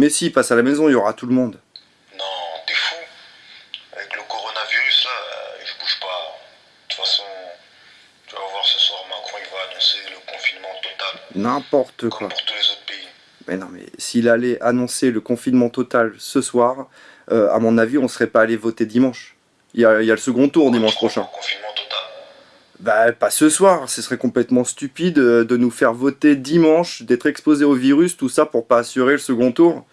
Mais si, passe à la maison, il y aura tout le monde. Non, t'es fou. Avec le coronavirus, là, euh, je bouge pas. De toute façon, tu vas voir ce soir, Macron, il va annoncer le confinement total. N'importe quoi. pour tous les autres pays. Mais non, mais s'il allait annoncer le confinement total ce soir, euh, à mon avis, on serait pas allé voter dimanche. Il y a, il y a le second tour dimanche prochain. Confinement total? Bah, pas ce soir, ce serait complètement stupide euh, de nous faire voter dimanche, d'être exposé au virus, tout ça pour pas assurer le second tour.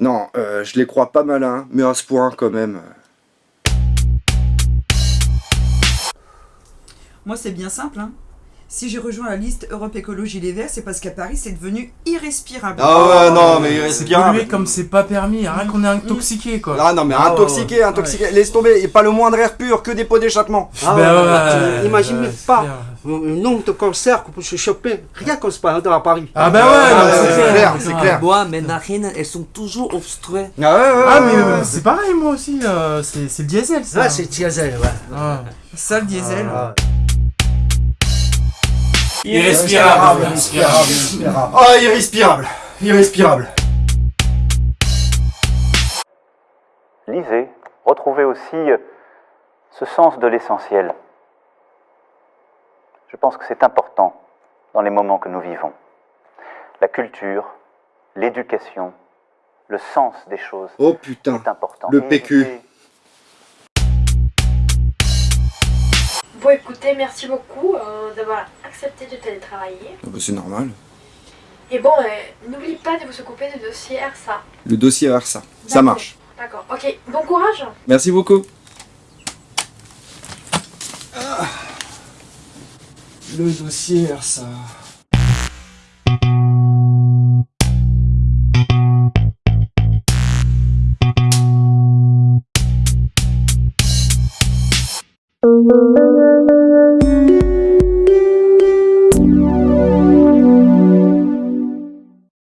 Non, euh, je les crois pas malins, mais à ce point quand même. Moi, c'est bien simple. Hein. Si j'ai rejoint la liste Europe Écologie Les Verts, c'est parce qu'à Paris, c'est devenu irrespirable. Ah ouais, non, mais C'est irrespirable. comme c'est pas permis, rien qu'on est intoxiqué quoi. Ah non, mais Ah, intoxiqué, ouais, intoxiqué. Laisse tomber, et pas le moindre air pur, que des pots d'échappement. Ah Ben ouais, ouais, bah, tu même pas le nombre de cancers qu'on peut se choper rien qu'on se passe à Paris. Ah bah ouais, Ah, non, ouais, c'est clair, c'est clair. Bois, mais narines, elles sont toujours obstruées. Ah ouais, ouais, Ah ouais, mais ouais, euh, ouais. c'est pareil moi aussi, euh, c'est c'est le diesel ça. Ah, c'est diesel, ouais. Ah. Ça, le diesel. Ah, Irrespirable. Ah, irrespirable. Irrespirable. Lisez, retrouvez aussi euh, ce sens de l'essentiel. Je pense que c'est important dans les moments que nous vivons. La culture, l'éducation, le sens des choses Oh putain. est important. Le PQ. Bon écoutez, merci beaucoup euh, d'avoir accepté de télétravailler. Ah bah, c'est normal. Et bon, euh, n'oubliez pas de vous occuper du dossier RSA. Le dossier RSA. Ça marche. D'accord, ok. Bon courage Merci beaucoup. Le dossier RSA.